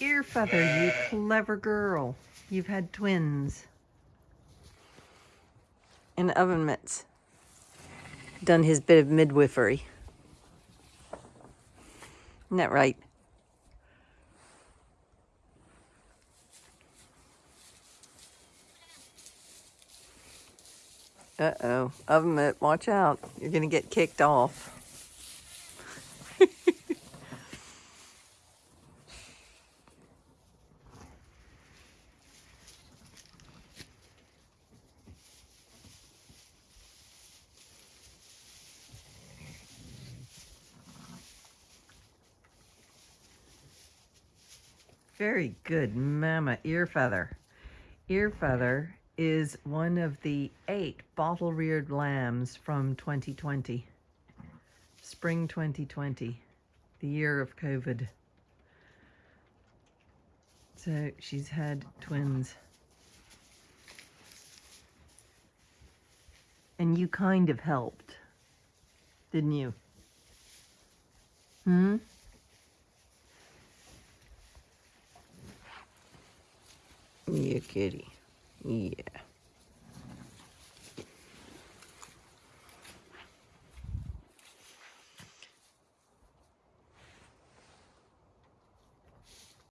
Ear feather, you clever girl. You've had twins. And oven mitts. Done his bit of midwifery. Isn't that right? Uh-oh. Oven mitt, watch out. You're to get kicked off. Very good, Mama Ear Feather. Ear Feather is one of the eight bottle-reared lambs from 2020. Spring 2020, the year of COVID. So she's had twins. And you kind of helped, didn't you? Hmm? Yeah, kitty. Yeah.